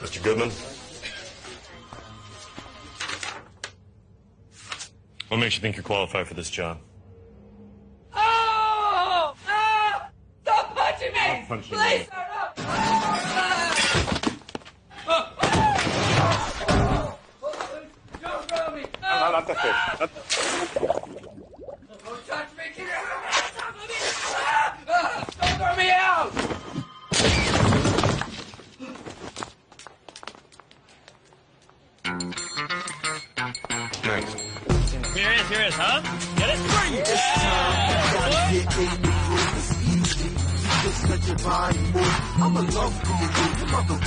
Mr. Goodman? What makes you think you're qualified for this job? Oh! Ah! Stop punching me! Stop punching Please, me. sir, no! Ah! Don't throw me! No! Not the Thanks. Here it is, here it is, huh? Get it? Just let your body move. I'm a love guru. You